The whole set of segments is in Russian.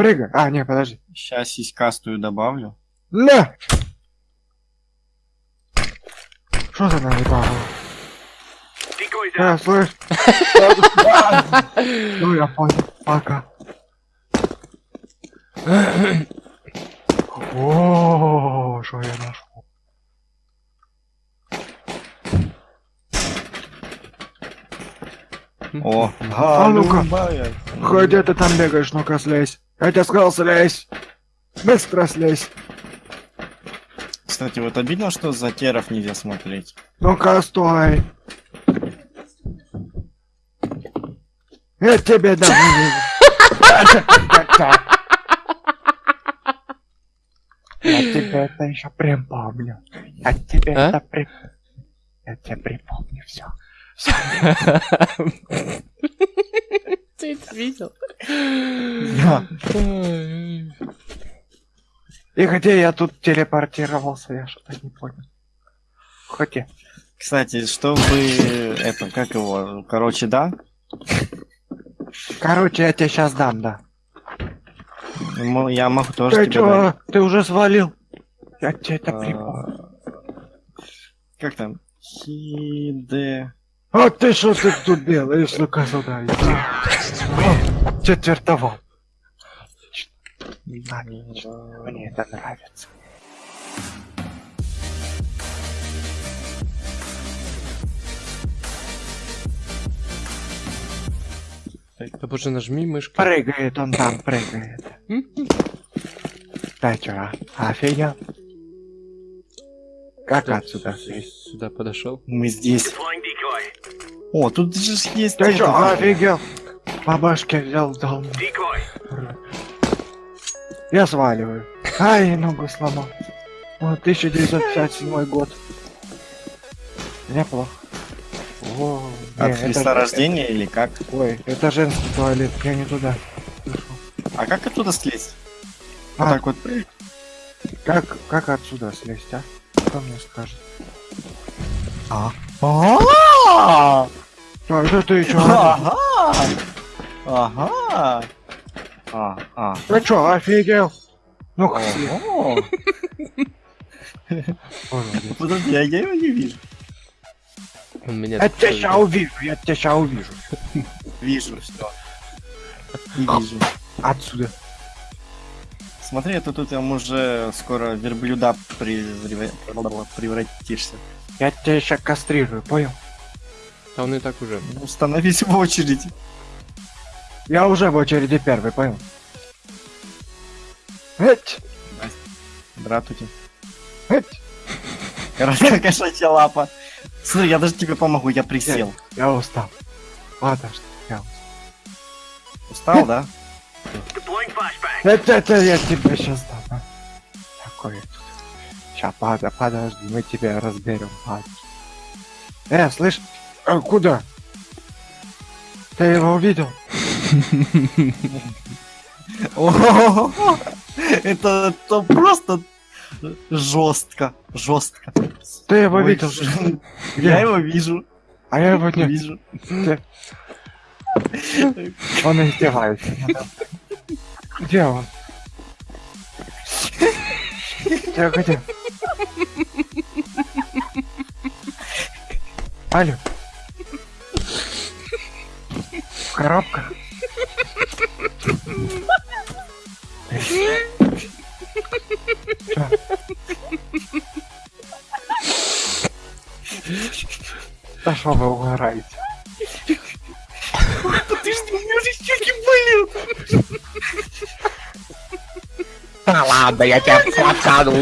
Прыгай. А, не, подожди. Сейчас сиськастую добавлю. На! Что за наебало? А, слышь? Ну, я понял. Пока. О, что я нашел? О, А ну-ка. Где ты там бегаешь? Ну-ка, слезь. Я тебе сказал, слезь. Быстро слезь. Кстати, вот обидно, что за теров нельзя смотреть. Ну-ка, стой. Я тебе дам. Я тебе это еще припомню. Я тебе А? это при... Я тебе припомню все. Ты это видел? И где я тут телепортировался, я что-то не понял. Хотя. Кстати, чтобы это, как его, короче, да? Короче, я тебе сейчас дам, да. Я могу тоже Ты тебе чё, дать. ты уже свалил? Я тебе это А, припомню. Как там? Хиде... А ты что ты тут делаешь? Ну-ка сюда иди. О, Четвертовал. Отлично. Мне это нравится. Да боже, нажми мышкой. Прыгает он там, прыгает. Да чё, офигел? Как отсюда слезть? Сюда подошел. Мы здесь. О, тут же есть... Ты чё, офигел? По башке взял, дал. Я сваливаю. Ай, ногу сломал. О, 1957 год. Неплохо. О, не, От это- Христа рождения или как? Ой, это женский туалет, я не туда. А как оттуда слезть? Вот А. так вот. Как, как отсюда слезть, а? Кто мне скажет? А? А, это ты чё? Ага! Ага! А, а. Ты чё, офигел? Ну, молодец. Подожди, а я его не вижу. Он меня Я тебя ща увижу, я тебя ща увижу. Вижу, все. Не вижу. Отсюда. Смотри, это тут там уже скоро верблюда превра- превратишься. Я тебя ща кастрирую, понял? Да он и так уже. Ну, Становись в очередь. Я уже в очереди первый, понял? Эть, Здравствуйте. эть. Кошачья лапа. Смотри, я даже тебе помогу, я присел. Я устал. Подожди, я устал. Устал, да? Это, это я тебе сейчас дам. а. Такое тут. Пада, подожди, мы тебя разберем. Э, слышь, а куда? Ты его увидел? Это просто жестко, жестко. Ты его видел? Я его вижу, А я его не... вижу. Он издевается. Где он? Где, где? Алло. Коробках? Да что вы угораете? Подожди, у меня же щеки болят. Да ладно, я тебя фоткану.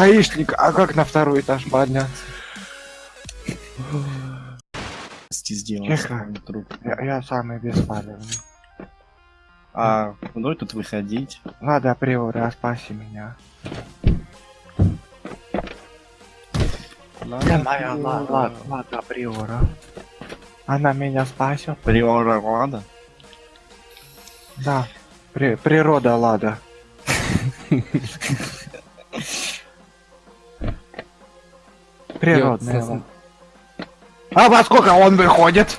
Гаишник, а как на второй этаж подняться? сделал Тихо. Я, я самый беспалевный. А куда тут выходить? Ладно, Приора, спаси меня. Я моя ла- ла- ладно, Приора. Она меня спасет. Приора Лада? Да. При- природа Лада. Природная. А во сколько он выходит?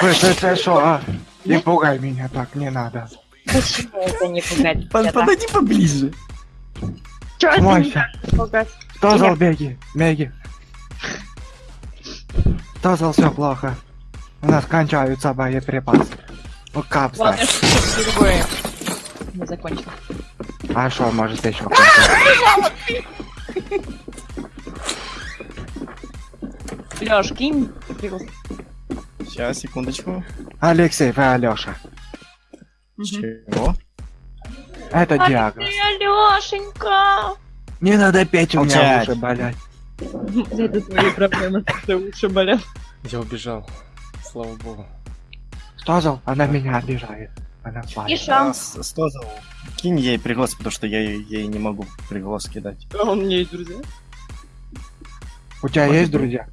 Ой, ты, ты шо, а? Не пугай меня так, не надо. Почему это не пугать? Под- Подойди поближе. Чё это не пугать? Кто зал беги? Меги. Кто зал все плохо? У нас кончаются боеприпасы. Ну кап, Ладно, что другое. Мы закончим. А что, может еще? Лёш, кинь. Сейчас, секундочку. Алексей, вы Алёша. Чего? Это диагноз. Алёшенька! Не надо петь, у меня уши болят. Это твои проблемы, что уши болят. Я убежал. Слава богу. Что зал? Она меня обижает. Плачет. Иша. А, Что за... Кинь ей приглас, потому что я ей ей не могу приглас кидать. А он мне есть друзья? У тебя есть друзья?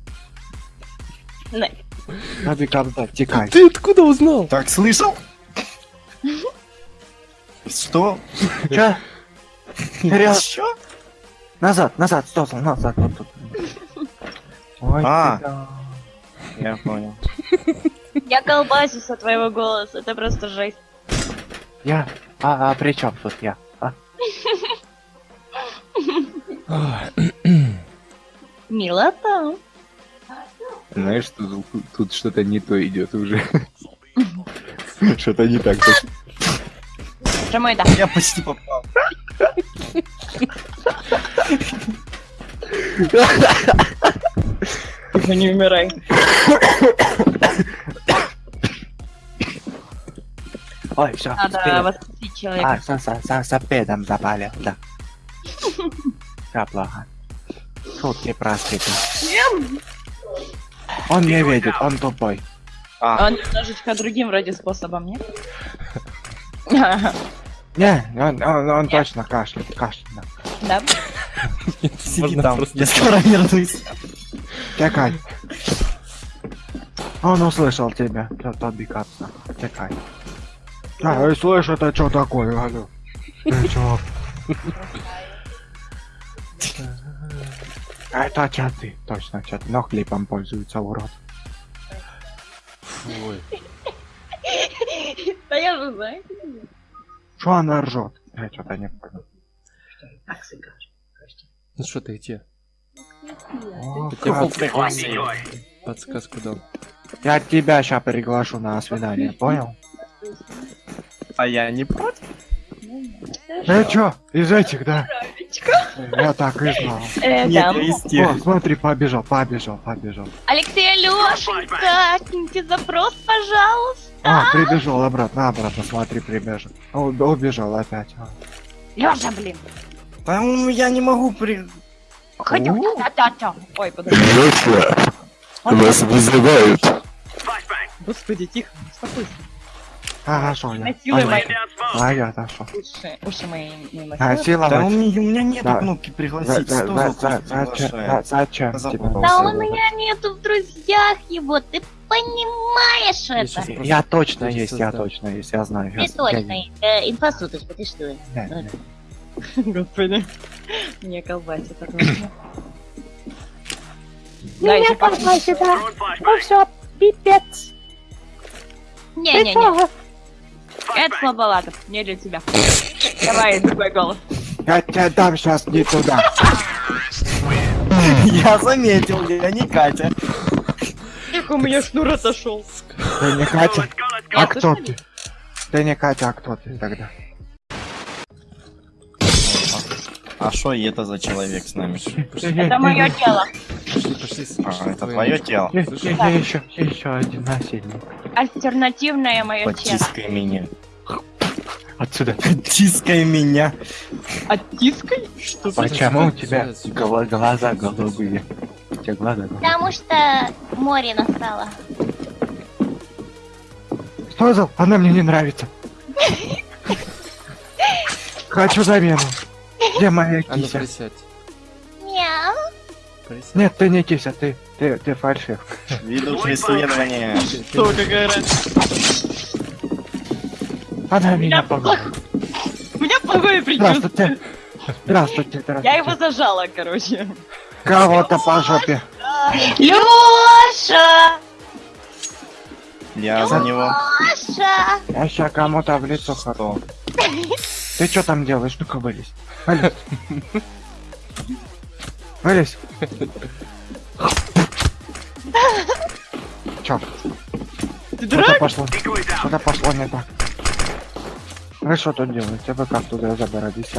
Не. Надо когда текай. Ты откуда узнал? Так, слышал? Что? Че? Вперед, Что? назад, назад, стоп, назад, вот тут. Ой, А. Я понял. Я колбасюсь от твоего голоса, это просто жесть. Я? А, а при чем тут я? А? Милота. Знаешь, тут, тут что-то не то идет уже. Что-то не так. Прямо это. Я почти попал. Тихо, не умирай. Ой, все, Надо воскресить А, человека. со, со, со, со педом заболел, да. Все плохо. Шутки про спиду. Он не видит, он тупой. А, Он немножечко другим вроде способом, нет? Не, он, он, он точно кашляет, кашляет. Да? сиди там. Я скоро вернусь. Текай. Он услышал тебя, тот Тоби Капса. Текай. А, я слышу, это что такое, алло? Ты чё? А Это чаты, точно чаты, но хлебом пользуется урод. Фу. Да я же знаю. Что она ржет? Я что-то не понял. Ну что ты где? Подсказку дал. Я тебя сейчас приглашу на свидание, понял? А я не против. Ты чё, из этих, да? Я так и знал. Э, Нет, да. я из О, смотри, побежал, побежал, побежал. Алексей Алешенька, киньте запрос, пожалуйста. А, прибежал обратно, обратно, смотри, прибежал. О, убежал опять. а. Лёша, блин. Да ну, я не могу при... Ой, подожди. Вас вызывают. Господи, тихо, успокойся. А, Хорошо, я. Насилуй А я отошел. уши. Уши мои не А, насилуй. Да у меня, у меня нет Да. кнопки пригласить. за- за за- пусть Зачем тебя. Да у меня нету в друзьях его, ты понимаешь Я это? Я точно есть, я точно есть, я знаю. Ты точно. я- Э, Инфосуточка, ты что? Господи. Мне колбасит от. Да, еще колбасит, да. Ну все, пипец. Не-не-не. Это слабовато, не для тебя. Давай, другой голос. Я тебя дам сейчас не туда. Я заметил, я не Катя. Как у меня шнур отошел. Ты не Катя? А кто ты? Ты не Катя, а кто ты тогда? А что это за человек с нами? Это мое тело. Пошли, пошли. А, это твое тело. Еще, еще один насильник. Альтернативное мое тело. Потискай меня. Отсюда. Потискай меня. Оттискай? Что? Почему у тебя гла- глаза голубые? У тебя глаза голубые. Потому что море настало. Что за? Она мне не нравится. Хочу замену. Где моя А ну кися? Мяу. Нет, ты не кися, ты, ты, ты фальшивка. Веду преследование. Что, какая разница? Она меня. У меня предчувствие. Здравствуйте. Здравствуйте, здравствуйте. Я его зажала, короче. Кого-то по жопе. Лёша! Я за него. Лёша! Я ща кому-то в лицо хорол. Ты что там делаешь? Ну-ка вылезь. Вылезь. Вылезь. Чё? Ты Что-то пошло. Что-то пошло не так. Вы что тут делаете? Вы как туда забрались,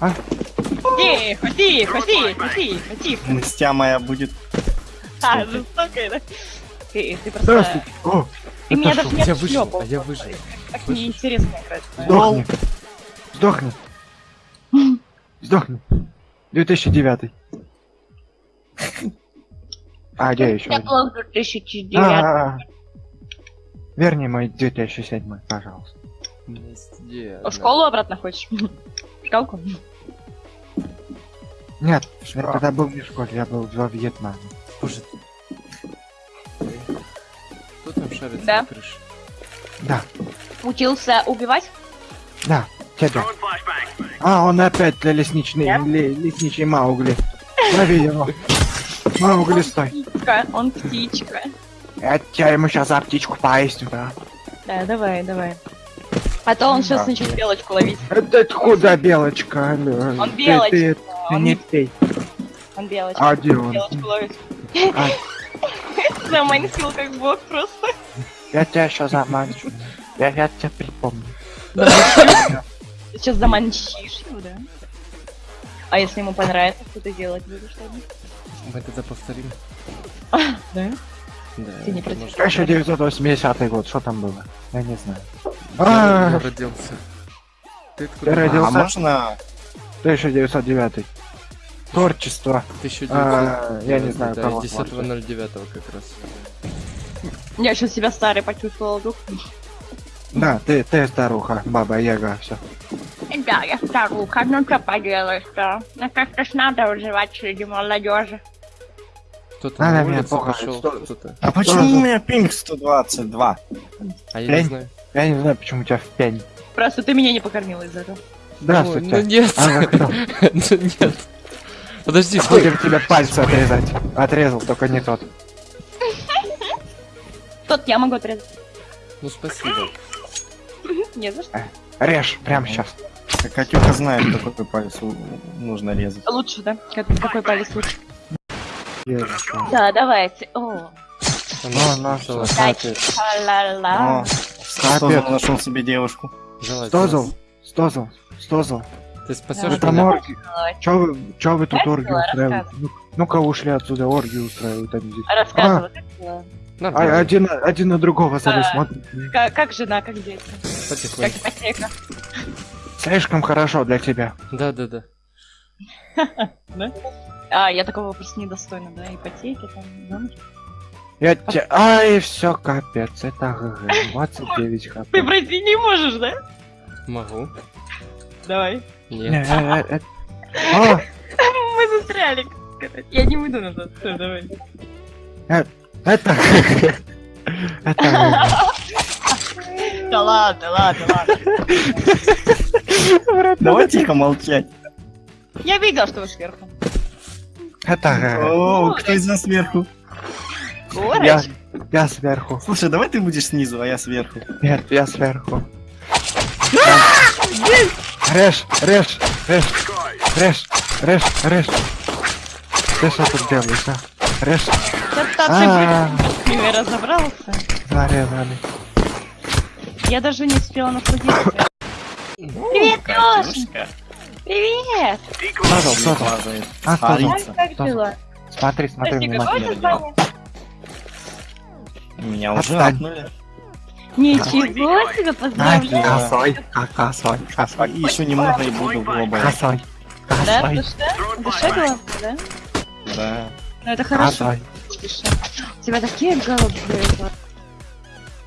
а? Тихо, тихо, тихо, тихо, тихо. Мстя моя будет. А, жестокая, да? Ты, ты просто... Здравствуйте. О, Ты меня это даже не Я выжил, отшлёпал. а я выжил. Так неинтересно играть. Сдохни. Сдохни. Сдохни. 2009. А, где еще? Я был 2009. А, Верни мой 2007, пожалуйста. Везде. В школу обратно хочешь? В школку? Нет, я тогда был не в школе, я был во Вьетнаме. Боже. Кто там шарит Да. на крыше? Да, Учился убивать? да, тебя. А, он опять лесничный, Да? ле- лесничий Маугли. Лови его. Маугли, стой. Птичка, он птичка. Я тебя ему сейчас за птичку поясню, да. Да, давай, давай. А то он сейчас начнет белочку ловить. Это куда белочка? алло? Он Ты- белочка. Ты, ты Он, не пей. он белочка. А где он? Белочку ловит. А, Заманил как бог просто. я тебя сейчас заманчу. Я, я тебя припомню. Ты сейчас заманчишь его, да? А если ему понравится, что ты делать будешь тогда? Мы тогда повторим. Да? Да. Ты не против? может, 1980 год, что там было? Я не знаю. Я А, я родился. Ты откуда? Я родился. А можно 1909. Творчество. 1900. А, я не знаю, да, кого 10.09 как раз. Я сейчас себя старой почувствовала вдруг. Да, ты, ты старуха, баба Яга, все. Да, я старуха, ну что поделаешь-то? Ну как-то ж надо выживать среди молодежи. Кто-то Надо на меня улицу пошел. А почему у меня пинг 122? А я не знаю. Я не знаю, почему у тебя в пень. Просто ты меня не покормила из-за этого. Здравствуйте. Ой, ну нет. А кто? Ну нет. Подожди, стой. Будем тебе пальцы отрезать. Отрезал, только не тот. Тот я могу отрезать. Ну спасибо. Не за что. Режь, прямо сейчас. Катюха знает, какой палец нужно резать. Лучше, да? Как- какой палец лучше? Ну, Да, давайте. О, ну, взяла. Стозл нашел себе девушку. Залазь, Стозл, стозл, стозл. Ты спасешь Это меня? орги. Чё вы, чё вы тут Рассказывай, оргию устраиваете? Ну- Ну-ка ушли отсюда, оргию устраивают они здесь. Рассказывай. как? А, Нормально. один, один на другого залез, А. смотрит. Как, как жена, как дети? Как Потихоньку. ипотека? Слишком хорошо для тебя. Да, да, да. А, я такого просто недостойна, да? Ипотеки там, замуж. Я тебе... Ай, все, капец, это GG. 29 HP. Ты пройти не можешь, да? Могу. Давай. Не, Нет. э, э, э. А, Мы застряли. Я не выйду назад. Всё, давай. это GG. Это GG. Да ладно, ладно, ладно. Давай тихо молчать. Я видел, что вы сверху. Это ГГ. О, кто из нас сверху? Я, я сверху. Слушай, давай ты будешь снизу, а я сверху. Нет, я сверху. Режь, режь, режь, режь, режь, режь. Ты что тут делаешь, а? А, ты с ними разобрался. зарезали. Я даже не успела насладиться. Привет, Лёша! Привет! Стозл. Лазает. А. Как дела? Смотри, смотри внимательно. Меня уже Отстань. апнули. Ничего себе, поздравляю! косой, косой, косой, И еще немного и буду глобой. косой, Да, косой, душа? Душа главное, да? Да. Ну это хорошо, косой. душа. У тебя такие голубые глаза,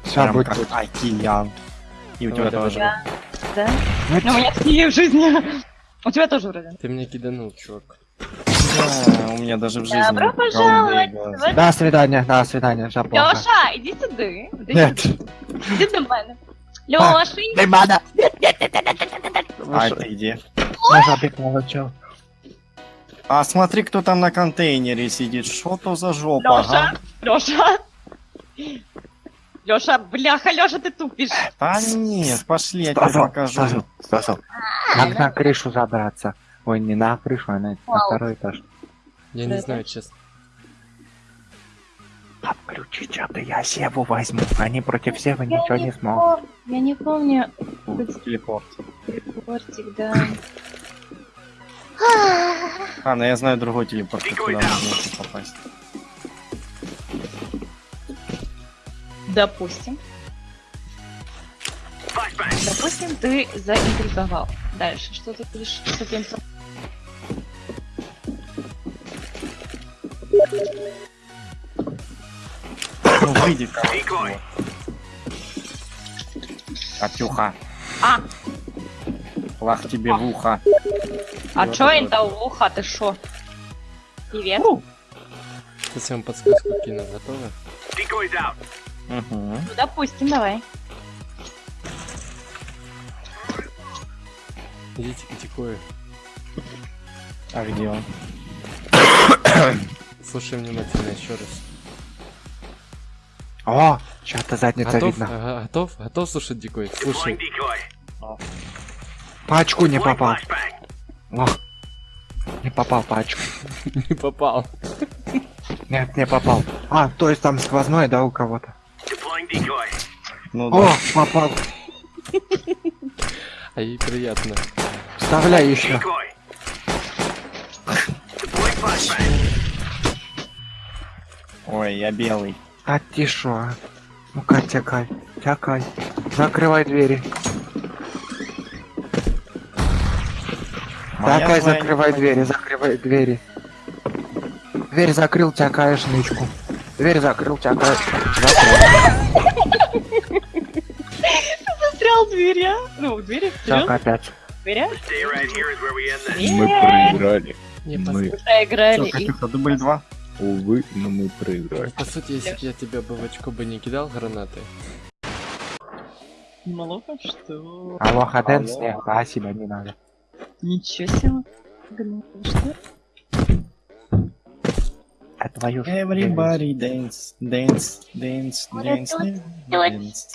Все Прям будет как океан. И у тебя тоже. да? Ну, Ну, у меня такие в жизни. У тебя тоже вроде. Ты меня киданул, чувак. Да, у меня даже в жизни Добро пожаловать! глаза. До свидания, до свидания, все плохо. Лёша, иди сюда. Иди Нет. Иди до мене. Лёшенька, не надо. А это где? Я забег молчал. А смотри, кто там на контейнере сидит. Что то за жопа, Лёша, ага? Лёша. Лёша, бляха, Лёша, ты тупишь. Да нет, пошли, я тебе покажу. Стасов, Стасов. Как на крышу забраться? Ой, не на крышу, а на, на Вау. второй этаж. Я Да, не знаю, честно. Отключи что-то, я Севу возьму. Они против Севы Я ничего не смогут. пом- Я не помню Телепорт. репортик, да. А, ну я знаю другой телепорт, куда можно попасть. Допустим. Допустим, ты заинтриговал. Дальше, что ты будешь с этим... Ну выйди ка. Катюха. А, Лах тебе в ухо. а Ну, чё это ухо, ты шо? Привет. Сейчас я вам подсказку кину. Готовы? Угу. Ну, допустим, давай. Идите к Дикою. А где он? Слушай внимательно еще раз. О, что-то задница Готов? видно. Ага, готов? Готов слушать Дикой? Слушай. Пачку не попал. О, не попал пачку. Не попал. Нет, не попал. А, то есть там сквозной, да, у кого-то? Ну О, да. попал. А ей приятно. Вставляй еще. Ой, я белый. А ты шо? Ну-ка, тякай, тякай. Закрывай двери. Моя Тякай, твоя закрывай двери, закрывай двери. Дверь закрыл, тякаешь нычку. Дверь закрыл, тякаешь. Закрыл. Застрял в двери, а? Ну, в двери, Так, опять. в дверях. Мы проиграли. Не, Мы, Проиграли. Катюха, дубль два. Увы, но мы проиграли. по сути, если бы я тебя бы в очко бы не кидал гранаты, Малоха, что? Алло, Хаденс, нет, спасибо, не надо. Ничего себе. Что? А твою ж- Everybody dance, dance, dance, dance, dance,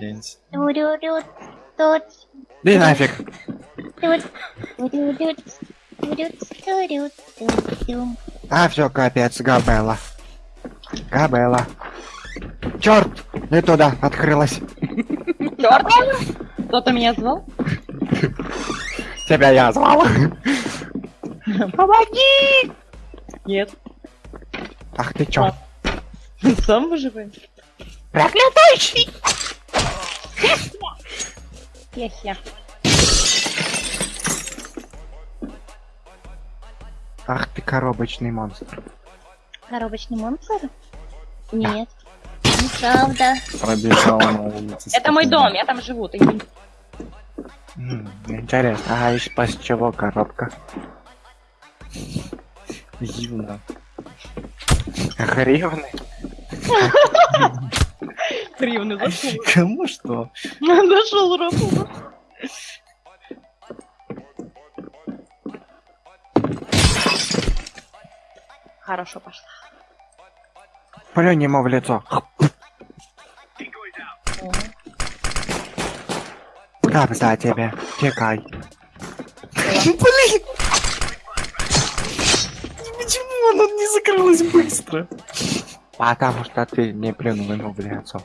dance. Иди нафиг. А, все, капец, Габела. Габела. Черт! Не туда, открылась. Чёрт! Кто-то меня звал? Тебя я звал. Помоги! Нет. Ах ты чё? Сам выживай. Проклятущий! Хе-хе. Ах ты коробочный монстр. Коробочный монстр? Нет. Неправда. Пробежал на улице. Это мой дом, я там живу. ты Интересно, а из чего коробка? Юна. Гривны? Гривны зашел. Кому что? Нашел работу. Хорошо пошла. Плюнь ему в лицо. Как за тебе? Текай. Почему она не закрылась быстро? Потому что ты не плюнул ему в лицо.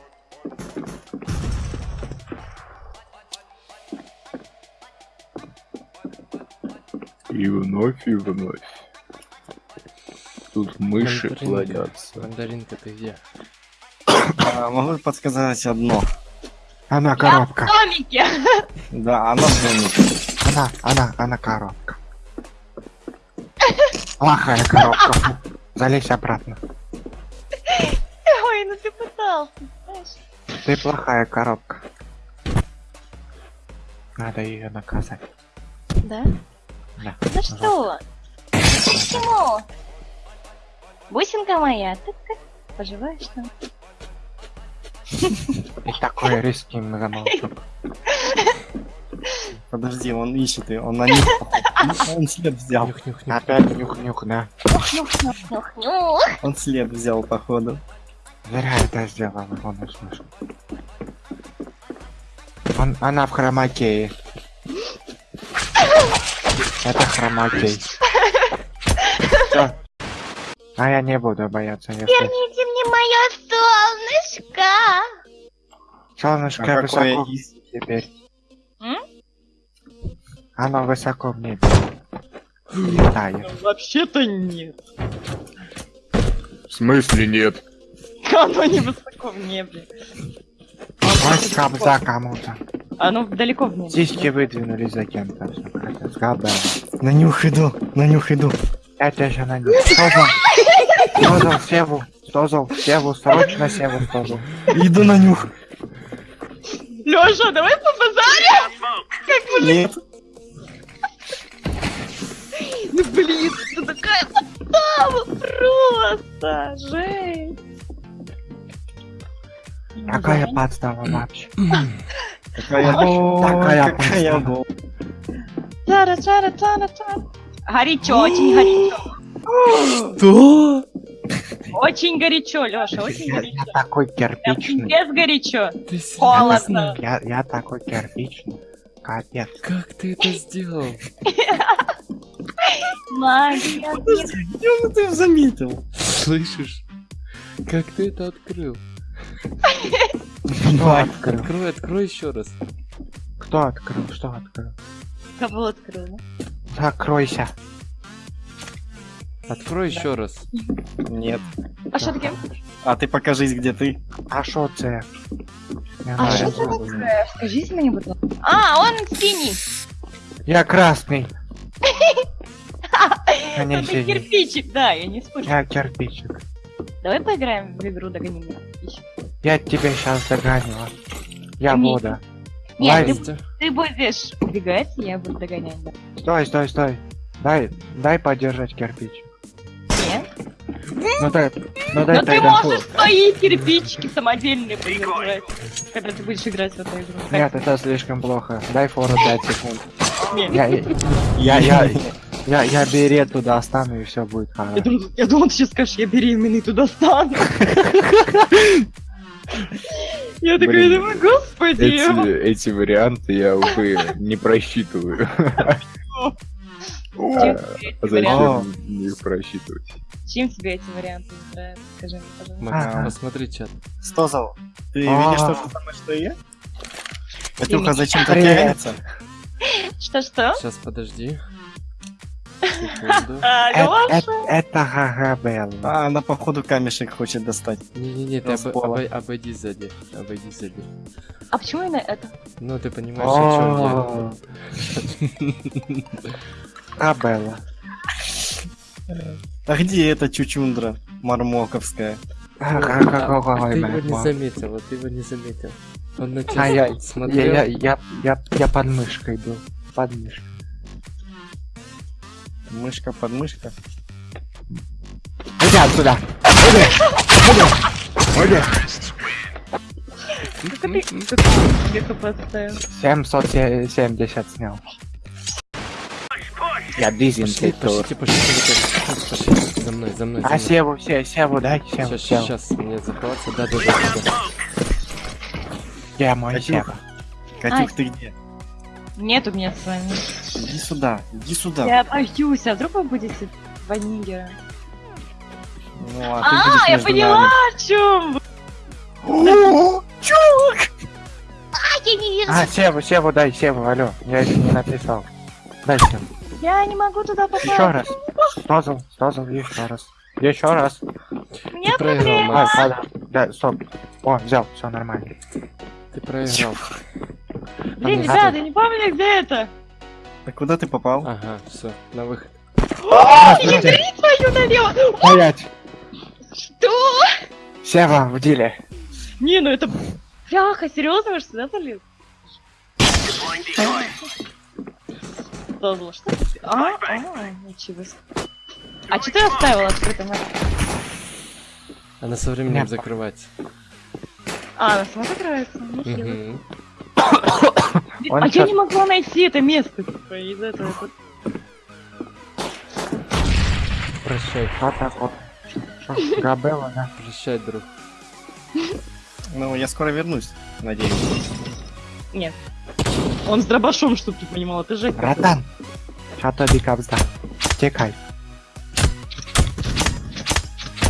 И вновь, и вновь. Тут мыши Мандаринка. плодятся. Мандаринка, ты где? А, могу подсказать одно. Она коробка. В домике. Да, она в домике. Она, она, она коробка. Плохая коробка. Залезь обратно. Ой, ну ты пытался, знаешь. Ты плохая коробка. Надо ее наказать. Да? Да. За что? Почему? Бусинка моя, ты как поживаешь там? И такой резкий замолчок. Подожди, он ищет ее, он на них. Он след взял. Нюх, нюх, нюх. Опять нюх-нюх, да. Нюх-нюх-нюх-нюх. Он след взял, походу. Зря это сделал, он услышал. Он, она в хромакее. Это хромакей. Всё. А я не буду бояться, если Верните мне мое солнышко. солнышко А высоко из- теперь. М? Оно высоко в небе. Летает. Вообще-то нет. В смысле нет? Оно не высоко в небе. Ось кобза кому-то. Оно далеко в небе. Сиськи выдвинулись за кем-то. На нюх иду, на нюх иду. Я тебя еще найду. Стозал. Стозал, Севу. Стозал, Севу, срочно Севу Стозал. Иду на нюх. Лёша, давай по Нет. Ну блин, это такая подстава просто! Жесть! Какая подстава вообще? Какая Такая подстава. боль. Чара, чара, чара, чара. Горячо, очень горячо. Что? Очень горячо, Лёша, очень Я, горячо. я такой кирпичный. пиздец горячо. Ты Холодно. Я, я такой кирпичный. Капец. Как ты это сделал? Магия. Он это заметил? Слышишь? Как ты это открыл? Что открыл? Открой, открой еще раз. Кто открыл? Что открыл? Кого открыла? Закройся. Открой еще раз. Нет. А что такое? А ты покажись, где ты. А що це? Не А что такое? Скажите мне, будь ласка. А, он синий. Я красный. А не синий. кирпичик, да, я не спорю. Я кирпичик. Давай поиграем в игру Догони меня. Я тебя сейчас догоню. Я Не. вода. Нет, ты, ты будешь убегать, я буду догонять, да. Стой, стой, стой. Дай, дай подержать кирпич. Ну дай, ну дай Но ты тогда. можешь свои кирпичики самодельные подержать, когда ты будешь играть в эту игру. Нет, это слишком плохо. Дай фору 5 секунд. Я, я, я, я, я берету достану и все будет Я хорошо. думал, я думал, ты сейчас скажешь, я беременный туда стану. Я такая Блин. думаю, господи. Эти, эти варианты я, увы, не просчитываю. Чем А варианты- Зачем их просчитывать? Чем тебе эти варианты не нравятся? Скажи мне, пожалуйста. Ага. посмотри чат. Стозал, ты А. видишь то же самое, что и я? Катюха зачем-то Привет. теряется. Что-что? Сейчас подожди. А, Это, Лёша? это, это Гагабелла. А, она походу камешек хочет достать. Не-не-не, ты обойди сзади. Обойди сзади. А почему именно это? Ну, ты понимаешь, о О, Габелла. А где эта чучундра мармоковская? А ты его не заметил, вот ты его не заметил. Он на тебя А я, смотрел. я, я, я, я под мышкой был. Под мышкой. Мышка под мышка. Иди отсюда! Иди! Иди! Иди! Как ты как ты себе поставил? 770 снял. Я Пошли, дизинфектор. пошлите, пошлите, пошли, пошли. За мной, за мной, А. Севу, се, Севу, дай Севу, Сейчас, Севу. сейчас, мне захватится, да, да, да, да. Я мой. Сева. Катюх, ты где? Нет у меня с вами. Иди сюда, иди сюда. Я боюсь, а вдруг вы будете два нигера? Ну, а ты А, будешь я поняла, о чем вы. А, я не вижу. А, Севу, Севу, дай Севу, алло. Я это не написал. Дай Севу. Я не могу туда попасть. Еще раз. Стозал, стозал, еще раз. Еще раз. Ты проиграл, Макс. падай. Да, стоп. О, взял, все нормально. Ты проиграл. Блин, ребята, я не помню, где это. А куда ты попал? Ага, все, на выход. Здравствуйте. Твою налево. Стоять. Что? Сева в деле. Не, ну это... Бляха, серьезно, вы что сюда залез? Зло? Что ты? А, а, ничего. А что ты оставил открытым? Она со временем Нет. закрывается. А, она сама закрывается? Нехило. А я не могла найти это место, типа, из этого. вот. Прощай, Что так вот? Габела, да? прощай, друг. Ну, я скоро вернусь, надеюсь. Нет. Он с дробашом, чтоб ты понимал, это Жека. Братан, що тобі капзда? Тікай.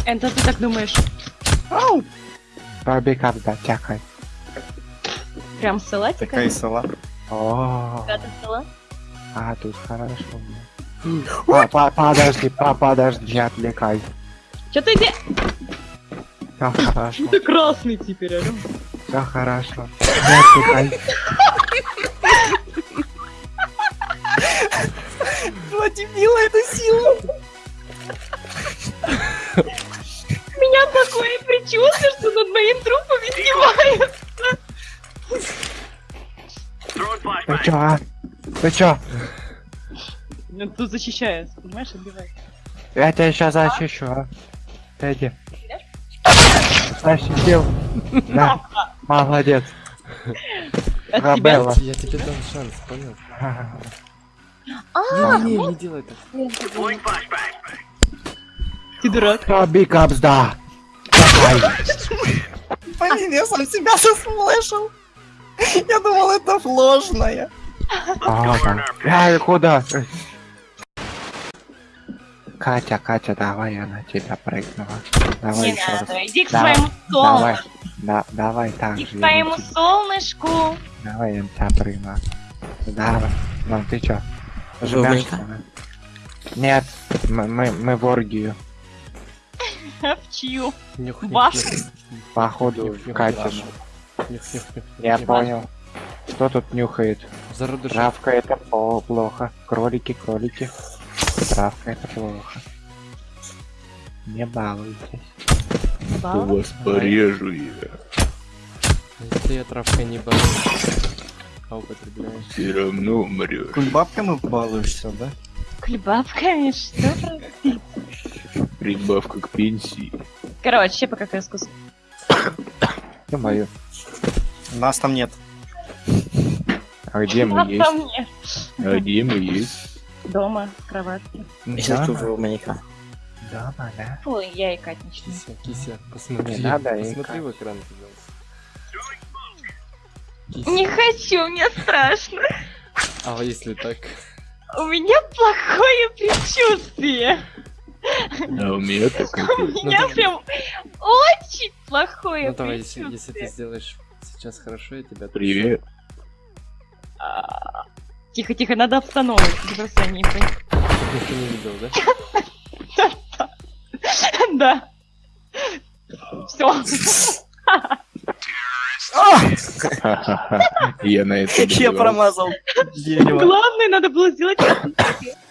Это ты так думаешь? Тобі капзда, тікай. Прям с салатика? Такая села. О, Какая-то села? а тут хорошо. Па- па- Подожди, па- подожди, не отвлекай. Чё ты где? Все хорошо, Ты красный теперь, алё. все хорошо. Не отвлекай. Два дебила, это сила! У меня такое предчувствие, что над моим трупом издеваются. Ты чё, а? Ты чё? Ну, Тут защищается, понимаешь, отбивает. Я тебя сейчас защищу, а? Иди. Защитил. Да, молодец. От Габела. Я тебе дам шанс, понял? А, Не, не, не делай так. ты дурак. Тобі капзда. Давай. Блин, я сам себя заслышал. Я думал, это ложное. А, да. Ай, куда? Катя, Катя, давай я на тебя прыгнула. Давай Не еще раз. иди к Давай, своему Давай, солнышку. да, давай так Иди же. к своему солнышку. Давай я на тебя прыгну. Давай. Ну ты чё? Да? Нет, мы, мы, мы в оргию. В чью? Нюх. Походу, нюх. Я понял. Кто тут нюхает? Зародыш. Травка это плохо. Кролики, кролики. Травка это плохо. Не балуйтесь. вас порежу я. Если я травкой не борюсь, а употребляешь. Все равно умрешь. Кульбабками балуешься, да? Клебабками, что? Прибавка к пенсии. Короче, пока искус. Ё-моё. Нас там нет. А где мы Нас есть? там нет. А где мы есть? Дома, в кроватке. Дома? Дома, да? Фу, я и Катничная. Кися, кися, посмотри. Не надо Посмотри в экран, пожалуйста. Не хочу, мне страшно. А если так? У меня плохое предчувствие. А у меня так У меня прям очень плохое Ну давай, если, если ты предчувствие. сделаешь сейчас хорошо, я тебя... Привет. А, Тихо, тихо, надо обстановить. Ты просто не. Никто не видел, да? Да. Все. Я на это Я промазал. Главное, надо было сделать